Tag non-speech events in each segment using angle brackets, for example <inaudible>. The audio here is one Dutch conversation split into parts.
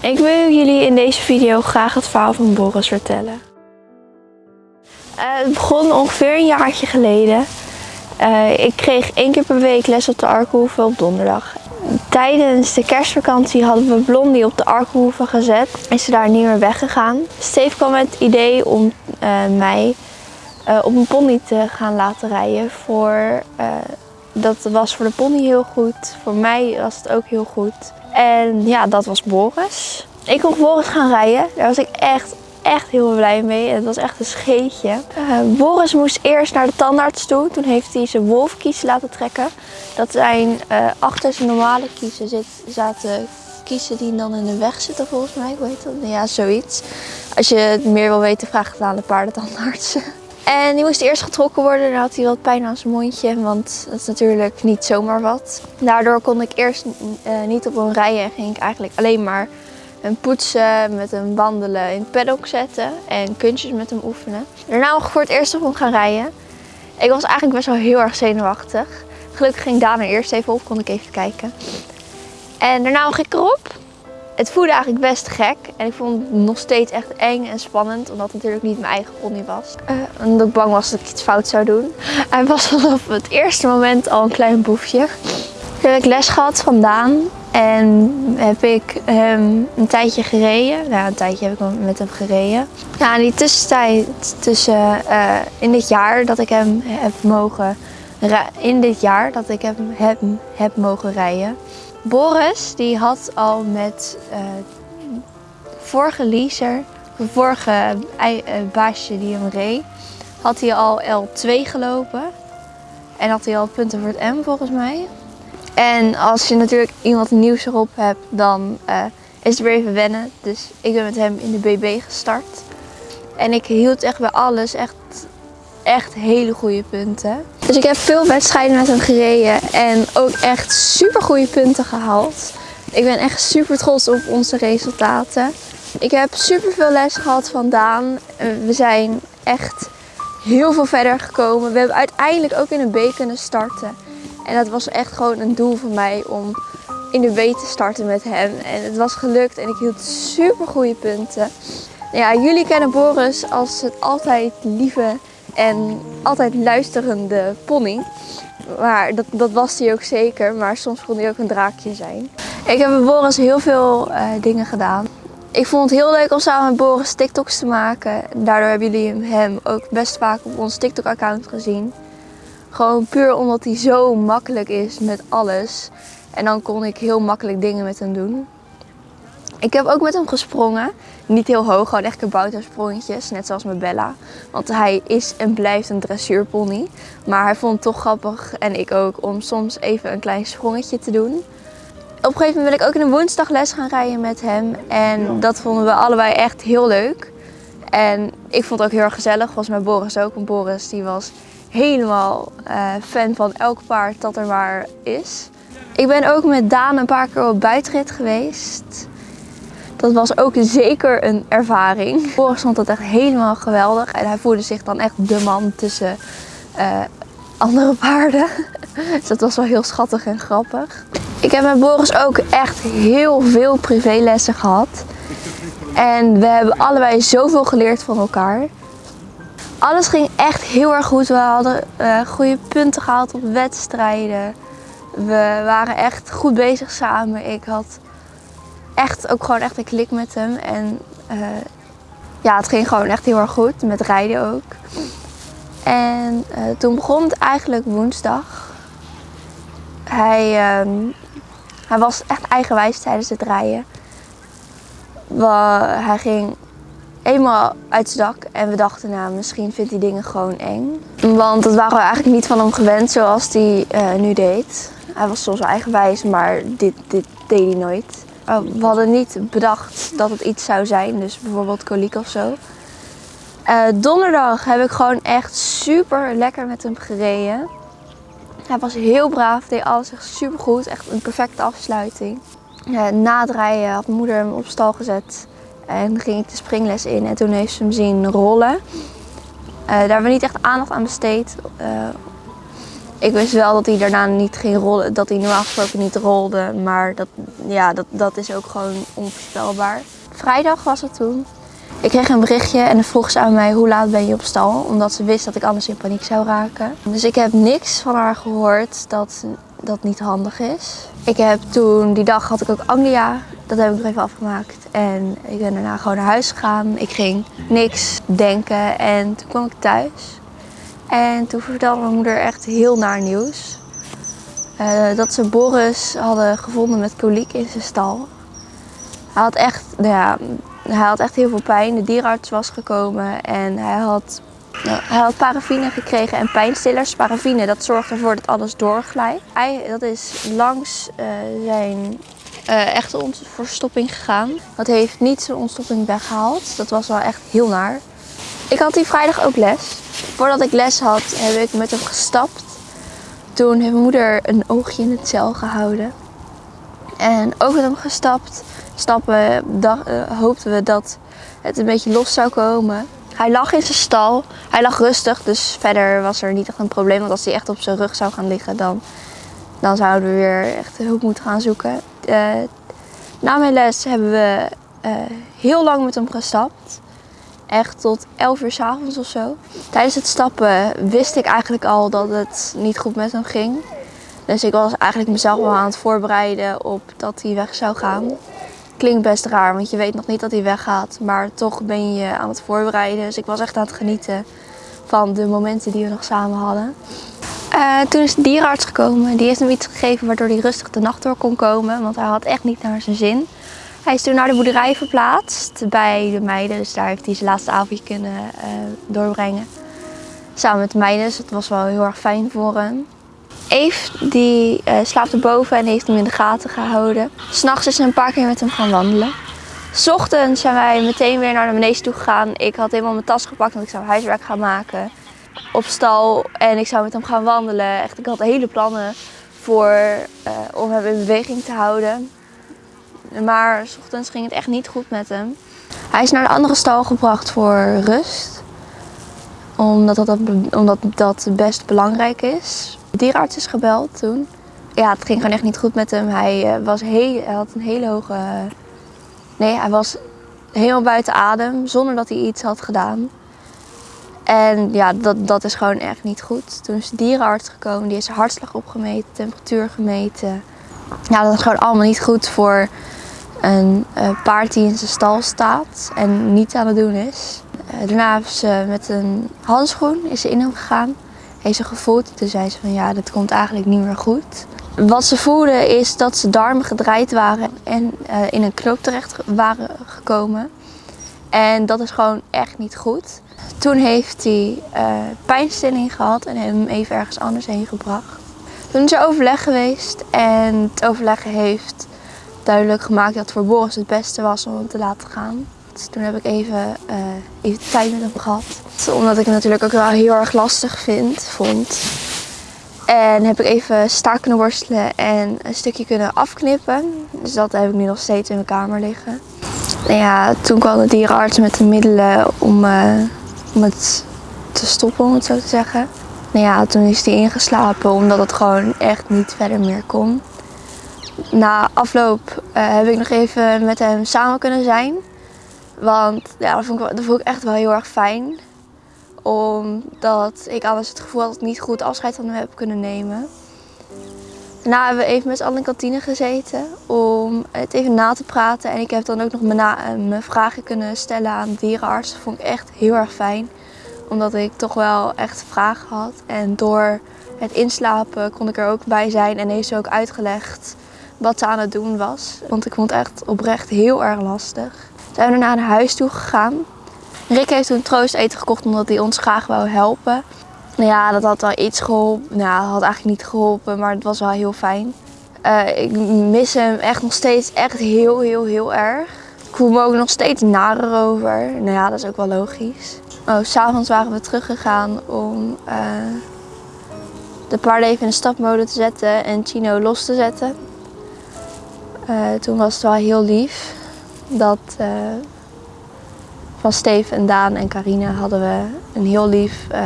Ik wil jullie in deze video graag het verhaal van Boris vertellen. Eh, het begon ongeveer een jaartje geleden. Eh, ik kreeg één keer per week les op de Arkenhoeve op donderdag. Tijdens de kerstvakantie hadden we Blondie op de Arkenhoeve gezet. Is ze daar niet meer weggegaan. Steve kwam met het idee om eh, mij op een pony te gaan laten rijden. Voor, dat was voor de pony heel goed. Voor mij was het ook heel goed. En ja, dat was Boris. Ik kon Boris gaan rijden. Daar was ik echt, echt heel blij mee. Het was echt een scheetje. Eh, Boris moest eerst naar de tandarts toe. Toen heeft hij zijn wolfkies laten trekken. Dat zijn eh, achter zijn normale kiezen zit, zaten kiezen die dan in de weg zitten volgens mij. Hoe heet dat? Ja, zoiets. Als je het meer wil weten, vraag het aan de paardentandarts. <laughs> En die moest eerst getrokken worden. Dan had hij wat pijn aan zijn mondje, want dat is natuurlijk niet zomaar wat. Daardoor kon ik eerst eh, niet op hem rijden en ging ik eigenlijk alleen maar hem poetsen, met hem wandelen, in het paddock zetten en kunstjes met hem oefenen. Daarna mocht ik voor het eerst op hem gaan rijden. Ik was eigenlijk best wel heel erg zenuwachtig. Gelukkig ging Daan er eerst even op, kon ik even kijken. En daarna mocht ik erop. Het voelde eigenlijk best gek en ik vond het nog steeds echt eng en spannend, omdat het natuurlijk niet mijn eigen pony was. Eh, en omdat ik bang was dat ik iets fout zou doen. Hij was vanaf het eerste moment al een klein boefje. Toen heb ik les gehad van Daan en heb ik hem een tijdje gereden. Nou, een tijdje heb ik met hem gereden. Ja, in die tussentijd, tussen eh, in dit jaar dat ik hem heb mogen in dit jaar dat ik hem heb, heb mogen rijden. Boris die had al met eh, vorige leaser, vorige eh, baasje die hem reed, had hij al L2 gelopen. En had hij al punten voor het M volgens mij. En als je natuurlijk iemand nieuws erop hebt, dan eh, is het weer even wennen. Dus ik ben met hem in de BB gestart. En ik hield echt bij alles echt, echt hele goede punten. Dus ik heb veel wedstrijden met hem gereden en ook echt super goede punten gehaald. Ik ben echt super trots op onze resultaten. Ik heb super veel les gehad van Daan. Eh, We zijn echt heel veel verder gekomen. We hebben uiteindelijk ook in een B kunnen starten. En dat was echt gewoon een doel van mij om in de B te starten met hem. En het was gelukt en ik hield super goede punten. Ja, jullie kennen Boris als het altijd lieve en altijd luisterende pony. Maar dat, dat was hij ook zeker, maar soms kon hij ook een draakje zijn. Ik heb met Boris heel veel eh, dingen gedaan. Ik vond het heel leuk om samen met Boris TikToks te maken. Daardoor hebben jullie hem ook best vaak op ons TikTok-account gezien. Gewoon puur omdat hij zo makkelijk is met alles. En dan kon ik heel makkelijk dingen met hem doen. Ik heb ook met hem gesprongen. Niet heel hoog, gewoon echt kaboutersprongetjes. Net zoals met Bella. Want hij is en blijft een dressuurpony. Maar hij vond het toch grappig, en ik ook, om soms even een klein sprongetje te doen. Op een gegeven moment wil ik ook in een woensdagles gaan rijden met hem. En dat vonden we allebei echt heel leuk. En ik vond het ook heel erg gezellig. Was met Boris ook. Want Boris die was helemaal eh, fan van elk paard dat er maar is. Ik ben ook met Daan een paar keer op buitenrit geweest. Dat was ook zeker een ervaring. Boris vond dat echt helemaal geweldig. En hij voelde zich dan echt de man tussen eh, andere paarden. <laughs> Dus dat was wel heel schattig en grappig. Ik heb met Boris ook echt heel veel privélessen gehad. En we hebben allebei zoveel geleerd van elkaar. Alles ging echt heel erg goed. We hadden eh, goede punten gehaald op wedstrijden. We waren echt goed bezig samen. Ik had echt ook gewoon echt een klik met hem. En eh, ja, het ging gewoon echt heel erg goed. Met rijden ook. En eh, toen begon het eigenlijk woensdag. Hij, ehm, hij was echt eigenwijs tijdens het rijden. We- hij ging eenmaal uit zijn dak en we dachten, nou, misschien vindt hij dingen gewoon eng. Want dat waren we eigenlijk niet van hem gewend zoals hij eh, nu deed. Hij was soms eigenwijs, maar dit, dit deed hij nooit. Uh, we hadden niet bedacht dat het iets zou zijn, dus bijvoorbeeld koliek of zo. Eh, donderdag heb ik gewoon echt super lekker met hem gereden. Hij was heel braaf, deed alles echt super goed. Echt een perfecte afsluiting. Ja, na het rijden had moeder hem op stal gezet. En ging ik de springles in en toen heeft ze hem zien rollen. Eh, daar hebben we niet echt aandacht aan besteed. Ik wist wel dat hij daarna niet ging rollen, dat hij normaal gesproken niet rolde. Maar dat, ja, dat, dat is ook gewoon onvoorspelbaar. Vrijdag was het toen. Ik kreeg een berichtje en dan vroeg ze aan mij hoe laat ben je op stal. Omdat ze wist dat ik anders in paniek zou raken. Dus ik heb niks van haar gehoord dat dat niet handig is. Ik heb toen, die dag had ik ook Anglia. Dat heb ik nog even afgemaakt. En ik ben daarna gewoon naar huis gegaan. Ik ging niks denken en toen kwam ik thuis. En toen vertelde mijn moeder echt heel naar nieuws. Uh, dat ze Boris hadden gevonden met koliek in zijn stal. Hij had echt, nou ja, hij had echt heel veel pijn. De dierenarts was gekomen en hij had, nou, hij had paraffine gekregen en pijnstillers. Paraffine, dat zorgt ervoor dat alles doorglijdt. Hij, dat is langs uh, zijn uh, echte verstopping gegaan. Dat heeft niet zijn ontstopping weggehaald. Dat was wel echt heel naar. Ik had die vrijdag ook les. Voordat ik les had, heb ik met hem gestapt. Toen heeft mijn moeder een oogje in het cel gehouden. En ook met hem gestapt. Stappen uh, hoopten we dat het een beetje los zou komen. Hij lag in zijn stal. Hij lag rustig, dus verder was er niet echt een probleem. Want als hij echt op zijn rug zou gaan liggen, dan, dan zouden we weer echt hulp moeten gaan zoeken. Uh, na mijn les hebben we uh, heel lang met hem gestapt echt tot 11 uur s avonds of zo. Tijdens het stappen wist ik eigenlijk al dat het niet goed met hem ging. Dus ik was eigenlijk mezelf wel aan het voorbereiden op dat hij weg zou gaan. Klinkt best raar, want je weet nog niet dat hij weggaat. Maar toch ben je aan het voorbereiden. Dus ik was echt aan het genieten van de momenten die we nog samen hadden. Uh, toen is de dierenarts gekomen. Die heeft hem iets gegeven waardoor hij rustig de nacht door kon komen. Want hij had echt niet naar zijn zin. Hij is toen naar de boerderij verplaatst bij de meiden. Dus daar heeft hij zijn laatste avondje kunnen uh, doorbrengen. Samen met de meiden. Dus dat was wel heel erg fijn voor hem. Eve die uh, slaapt erboven en heeft hem in de gaten gehouden. S'nachts is ze een paar keer met hem gaan wandelen. S ochtends zijn wij meteen weer naar de manege toe gegaan. Ik had helemaal mijn tas gepakt, want ik zou huiswerk gaan maken. Op stal en ik zou met hem gaan wandelen. Echt, ik had hele plannen voor, uh, om hem in beweging te houden. Maar s ochtends ging het echt niet goed met hem. Hij is naar de andere stal gebracht voor rust. Omdat dat, omdat dat best belangrijk is. De dierenarts is gebeld toen. Ja, het ging gewoon echt niet goed met hem. Hij, eh, was heel, hij had een hele hoge... Nee, hij was helemaal buiten adem zonder dat hij iets had gedaan. En ja, dat, dat is gewoon echt niet goed. Toen is de dierenarts gekomen, die zijn hartslag opgemeten, temperatuur gemeten. Ja, dat is gewoon allemaal niet goed voor een uh, paard die in zijn stal staat en niet aan het doen is. Uh, daarna heeft ze met een handschoen is ze in hem gegaan. Heeft ze gevoeld. Toen zei ze van ja, dat komt eigenlijk niet meer goed. Wat ze voelde is dat ze darmen gedraaid waren en uh, in een knoop terecht waren gekomen. En dat is gewoon echt niet goed. Toen heeft hij pijnstilling gehad en hem even ergens anders heen gebracht. Toen is er overleg geweest en het overleg heeft duidelijk gemaakt dat voor Boris het beste was om hem te laten gaan. Dus toen heb ik even, uh, even tijd met hem gehad. Omdat ik het natuurlijk ook wel heel erg lastig vind, vond. En heb ik even staak kunnen worstelen en een stukje kunnen afknippen. Dus dat heb ik nu nog steeds in mijn kamer liggen. En ja, toen kwam de dierenarts met de middelen om, uh, om het te stoppen, om het zo te zeggen. Nou ja, toen is hij ingeslapen omdat het gewoon echt niet verder meer kon na afloop uh, heb ik nog even met hem samen kunnen zijn. Want ja, dat, vond ik, dat vond ik echt wel heel erg fijn. Omdat ik anders het gevoel had dat ik niet goed afscheid van hem heb kunnen nemen. Daarna hebben we even met z'n allen in kantine gezeten om het even na te praten. En ik heb dan ook nog mijn, eh, mijn vragen kunnen stellen aan de dierenarts. Dat vond ik echt heel erg fijn. Omdat ik toch wel echt vragen had. En door het inslapen kon ik er ook bij zijn en heeft ze ook uitgelegd wat ze aan het doen was. Want ik vond het echt oprecht heel erg lastig. Zijn we daarna naar huis toe gegaan. Rick heeft toen troost eten gekocht omdat hij ons graag wou helpen. Nou ja, dat had wel iets geholpen. Nou, dat had eigenlijk niet geholpen, maar het was wel heel fijn. Uh, ik mis hem echt nog steeds echt heel, heel, heel erg. Ik voel me ook nog steeds narer over. Nou ja, dat is ook wel logisch. Oh, s'avonds waren we teruggegaan om uh, de paarden even in de stapmode te zetten en Chino los te zetten. Uh, toen was het wel heel lief dat uh, van Steve en Daan en Carine hadden we een heel lief uh,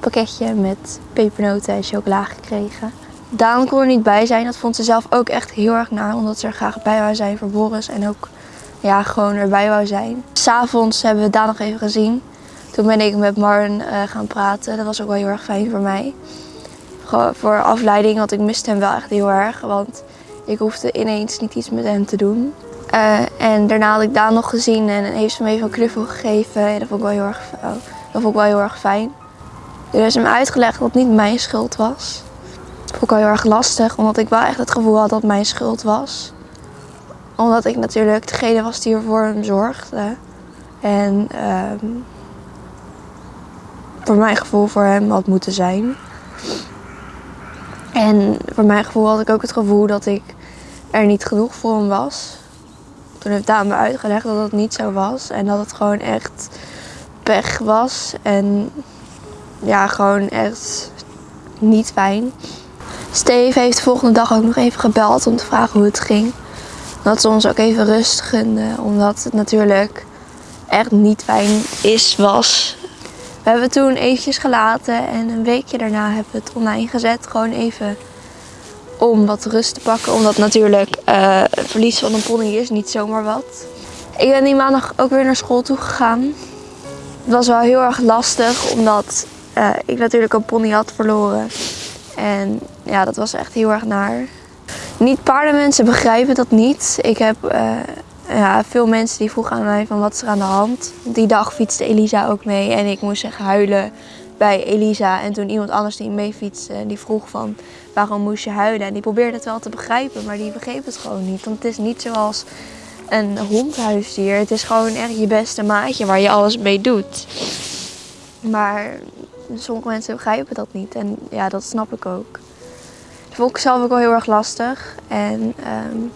pakketje met pepernoten en chocola gekregen. Daan kon er niet bij zijn. Dat vond ze zelf ook echt heel erg naar. Omdat ze er graag bij wou zijn voor Boris. En ook ja, gewoon erbij wou zijn. S'avonds hebben we Daan nog even gezien. Toen ben ik met Marn gaan praten. Dat was ook wel heel erg fijn voor mij. Gewoon voor afleiding, want ik miste hem wel echt heel erg. Want ik hoefde ineens niet iets met hem te doen. Uh, en daarna had ik Daan nog gezien en heeft ze me even een knuffel gegeven. En dat vond ik wel heel erg, oh, dat vond ik wel heel erg fijn. Heeft ze hem uitgelegd dat het niet mijn schuld was. Dat vond ik wel heel erg lastig, omdat ik wel echt het gevoel had dat het mijn schuld was. Omdat ik natuurlijk degene was die er voor hem zorgde. En um, voor mijn gevoel voor hem had moeten zijn. En voor mijn gevoel had ik ook het gevoel dat ik er niet genoeg voor hem was. Toen heeft Daan me uitgelegd dat het niet zo was. En dat het gewoon echt pech was. En ja, gewoon echt niet fijn. Steve heeft de volgende dag ook nog even gebeld om te vragen hoe het ging. Dat ze ons ook even rust gunden. Omdat het natuurlijk echt niet fijn is, was. We hebben het toen eventjes gelaten en een weekje daarna hebben we het online gezet. Gewoon even om wat rust te pakken. Omdat natuurlijk uh, verlies van een pony is niet zomaar wat. Ik ben die maandag ook weer naar school toe gegaan. Het was wel heel erg lastig omdat uh, ik natuurlijk een pony had verloren. En ja, dat was echt heel erg naar. Niet paardenmensen begrijpen dat niet. Ik heb uh, ja, veel mensen die vroegen aan mij van wat is er aan de hand. Die dag fietste Elisa ook mee en ik moest echt huilen bij Elisa. En toen iemand anders die mee fietste, die vroeg van waarom moest je huilen? En die probeerde het wel te begrijpen, maar die begreep het gewoon niet. Want het is niet zoals een hondhuisdier. Het is gewoon echt je beste maatje waar je alles mee doet. Maar sommige mensen begrijpen dat niet. En ja, dat snap ik ook. Dat vond ik zelf ook wel heel erg lastig. En um,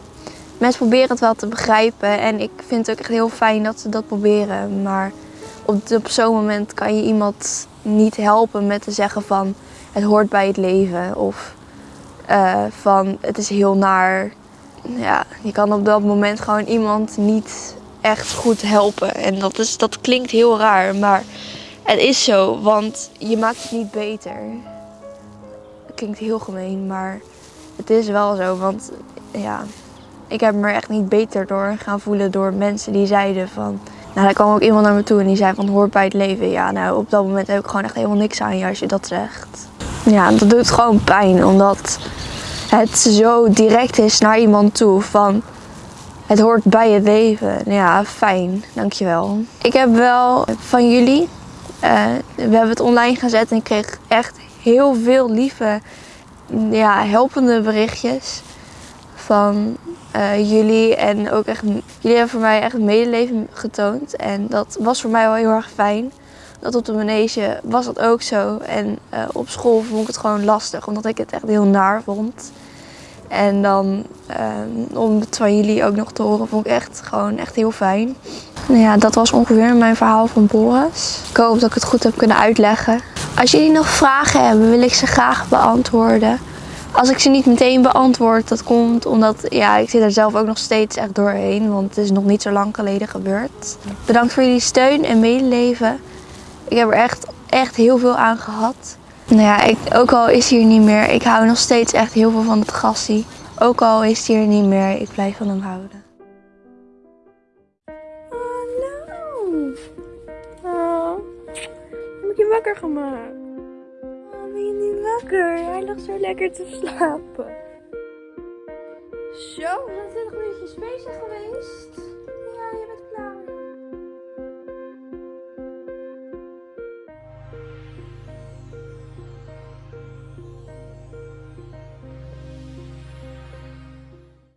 mensen proberen het wel te begrijpen. En ik vind het ook echt heel fijn dat ze dat proberen. Maar op, op zo'n moment kan je iemand niet helpen met te zeggen van het hoort bij het leven. Of uh, van het is heel naar. Ja, je kan op dat moment gewoon iemand niet echt goed helpen. En dat, is, dat klinkt heel raar, maar het is zo, want je maakt het niet beter. Het klinkt heel gemeen, maar het is wel zo. Want ja, ik heb me er echt niet beter door gaan voelen door mensen die zeiden van... Nou, daar kwam ook iemand naar me toe en die zei van hoort bij het leven. Ja, nou op dat moment heb ik gewoon echt helemaal niks aan je als je dat zegt. Ja, dat doet gewoon pijn omdat het zo direct is naar iemand toe van het hoort bij het leven. Ja, fijn, dankjewel. Ik heb wel van jullie, uh, we hebben het online gezet en ik kreeg echt heel veel lieve, ja, helpende berichtjes van uh, jullie. En ook echt, jullie hebben voor mij echt medeleven getoond en dat was voor mij wel heel erg fijn dat op de manege was dat ook zo. En uh, op school vond ik het gewoon lastig, omdat ik het echt heel naar vond. En dan um, om het van jullie ook nog te horen, vond ik echt gewoon echt heel fijn. Nou ja, dat was ongeveer mijn verhaal van Boris. Ik hoop dat ik het goed heb kunnen uitleggen. Als jullie nog vragen hebben, wil ik ze graag beantwoorden. Als ik ze niet meteen beantwoord, dat komt omdat ja, ik zit er zelf ook nog steeds echt doorheen. Want het is nog niet zo lang geleden gebeurd. Bedankt voor jullie steun en medeleven. Ik heb er echt, echt heel veel aan gehad. Nou ja, ik, ook al is hij er niet meer, ik hou nog steeds echt heel veel van het gassie. Ook al is hij er niet meer, ik blijf van hem houden. Hallo. Oh, heb ik je wakker gemaakt? wakker. Hij lag zo lekker te slapen. Zo, we zijn 20 minuutjes bezig geweest.